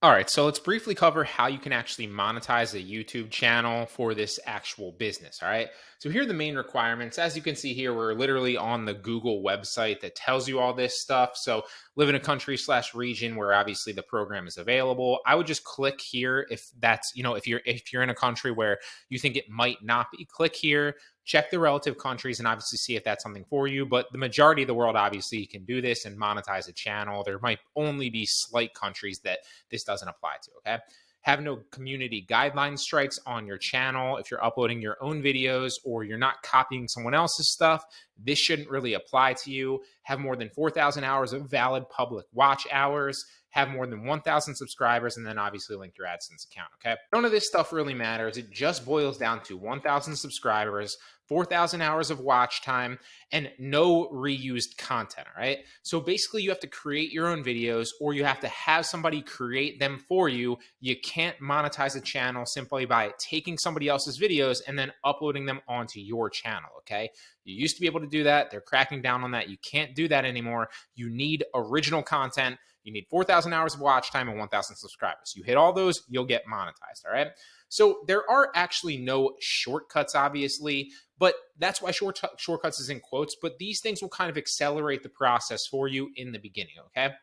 All right, so let's briefly cover how you can actually monetize a YouTube channel for this actual business. All right, so here are the main requirements. As you can see here, we're literally on the Google website that tells you all this stuff. So live in a country slash region where obviously the program is available. I would just click here if that's, you know, if you're if you're in a country where you think it might not be, click here check the relative countries and obviously see if that's something for you. But the majority of the world obviously can do this and monetize a channel. There might only be slight countries that this doesn't apply to. Okay. Have no community guideline strikes on your channel. If you're uploading your own videos or you're not copying someone else's stuff, this shouldn't really apply to you. Have more than 4,000 hours of valid public watch hours have more than 1,000 subscribers, and then obviously link your AdSense account. Okay. None of this stuff really matters. It just boils down to 1,000 subscribers, 4,000 hours of watch time, and no reused content. All right. So basically, you have to create your own videos or you have to have somebody create them for you. You can't monetize a channel simply by taking somebody else's videos and then uploading them onto your channel. Okay. You used to be able to do that. They're cracking down on that. You can't do that anymore. You need original content. You need 4,000 hours of watch time and 1,000 subscribers. You hit all those, you'll get monetized. All right. So there are actually no shortcuts, obviously, but that's why short shortcuts is in quotes. But these things will kind of accelerate the process for you in the beginning. Okay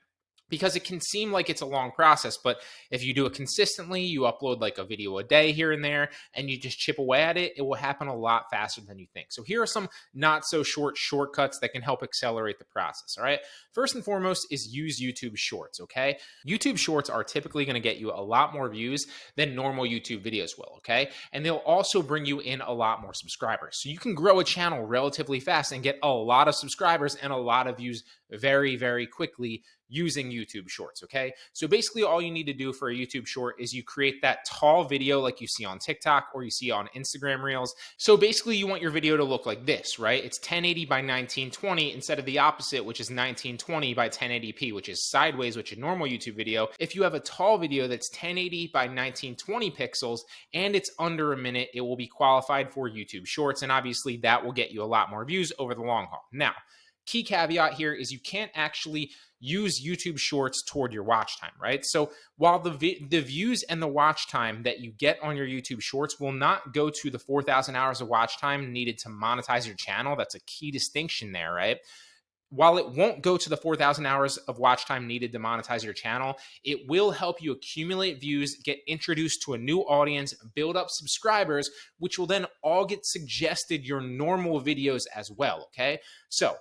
because it can seem like it's a long process but if you do it consistently you upload like a video a day here and there and you just chip away at it it will happen a lot faster than you think. So here are some not so short shortcuts that can help accelerate the process all right? First and foremost is use youtube shorts okay? Youtube shorts are typically going to get you a lot more views than normal youtube videos will okay and they'll also bring you in a lot more subscribers so you can grow a channel relatively fast and get a lot of subscribers and a lot of views very very quickly using YouTube Shorts. Okay. So basically, all you need to do for a YouTube Short is you create that tall video like you see on TikTok or you see on Instagram Reels. So basically, you want your video to look like this, right? It's 1080 by 1920 instead of the opposite, which is 1920 by 1080p, which is sideways, which a normal YouTube video. If you have a tall video that's 1080 by 1920 pixels and it's under a minute, it will be qualified for YouTube Shorts. And obviously, that will get you a lot more views over the long haul. Now, key caveat here is you can't actually use YouTube Shorts toward your watch time, right? So while the the views and the watch time that you get on your YouTube Shorts will not go to the 4,000 hours of watch time needed to monetize your channel, that's a key distinction there, right? While it won't go to the 4,000 hours of watch time needed to monetize your channel, it will help you accumulate views, get introduced to a new audience, build up subscribers, which will then all get suggested your normal videos as well. Okay. So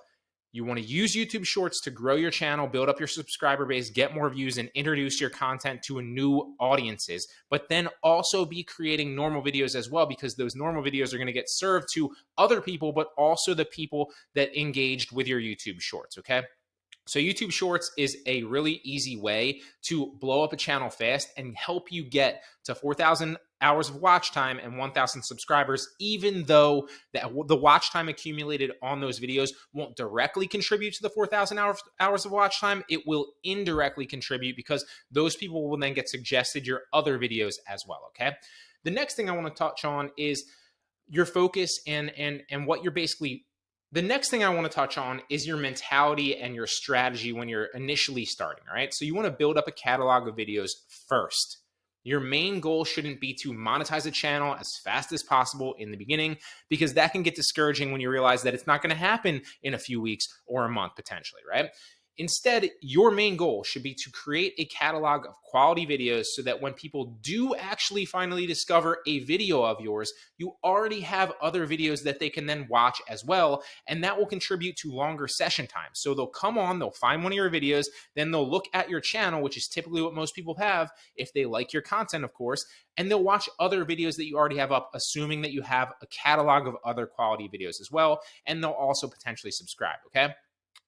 you want to use YouTube Shorts to grow your channel, build up your subscriber base, get more views, and introduce your content to new audiences. But then also be creating normal videos as well, because those normal videos are going to get served to other people, but also the people that engaged with your YouTube Shorts. Okay. So YouTube Shorts is a really easy way to blow up a channel fast and help you get to 4,000 hours of watch time and 1,000 subscribers, even though the, the watch time accumulated on those videos won't directly contribute to the 4,000 hours, hours of watch time. It will indirectly contribute because those people will then get suggested your other videos as well. Okay. The next thing I want to touch on is your focus and and and what you're basically the next thing I want to touch on is your mentality and your strategy when you're initially starting. All right. So you want to build up a catalog of videos first. Your main goal shouldn't be to monetize a channel as fast as possible in the beginning, because that can get discouraging when you realize that it's not going to happen in a few weeks or a month potentially, right? Instead, your main goal should be to create a catalog of quality videos so that when people do actually finally discover a video of yours, you already have other videos that they can then watch as well. And that will contribute to longer session time. So they'll come on, they'll find one of your videos, then they'll look at your channel, which is typically what most people have if they like your content, of course, and they'll watch other videos that you already have up, assuming that you have a catalog of other quality videos as well. And they'll also potentially subscribe. Okay.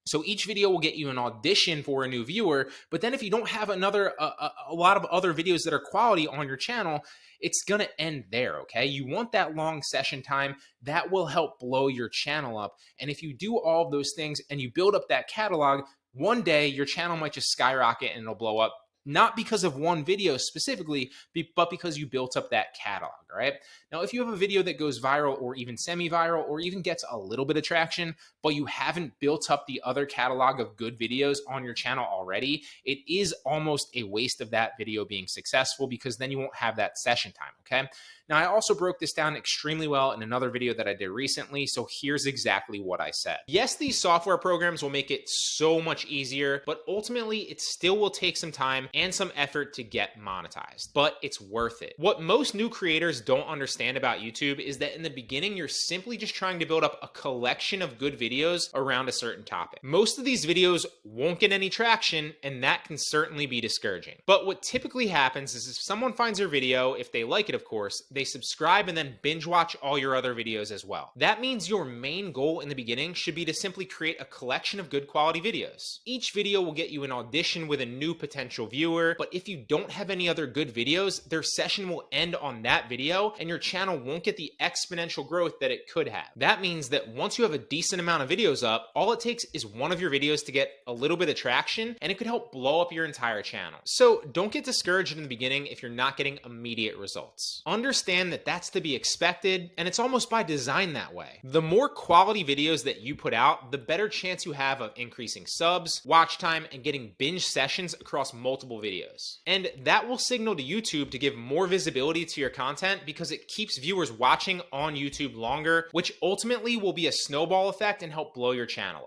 So each video will get you an audition for a new viewer. But then if you don't have another, a, a lot of other videos that are quality on your channel, it's going to end there. Okay. You want that long session time that will help blow your channel up. And if you do all of those things and you build up that catalog, one day your channel might just skyrocket and it'll blow up not because of one video specifically, but because you built up that catalog, right? Now, if you have a video that goes viral or even semi-viral or even gets a little bit of traction, but you haven't built up the other catalog of good videos on your channel already, it is almost a waste of that video being successful because then you won't have that session time, okay? Now, I also broke this down extremely well in another video that I did recently, so here's exactly what I said. Yes, these software programs will make it so much easier, but ultimately it still will take some time and some effort to get monetized, but it's worth it. What most new creators don't understand about YouTube is that in the beginning, you're simply just trying to build up a collection of good videos around a certain topic. Most of these videos won't get any traction, and that can certainly be discouraging. But what typically happens is if someone finds your video, if they like it, of course, they subscribe and then binge watch all your other videos as well. That means your main goal in the beginning should be to simply create a collection of good quality videos. Each video will get you an audition with a new potential viewer, but if you don't have any other good videos, their session will end on that video and your channel won't get the exponential growth that it could have. That means that once you have a decent amount of videos up, all it takes is one of your videos to get a little bit of traction and it could help blow up your entire channel. So don't get discouraged in the beginning if you're not getting immediate results. Understand that that's to be expected, and it's almost by design that way. The more quality videos that you put out, the better chance you have of increasing subs, watch time, and getting binge sessions across multiple videos. And that will signal to YouTube to give more visibility to your content because it keeps viewers watching on YouTube longer, which ultimately will be a snowball effect and help blow your channel up.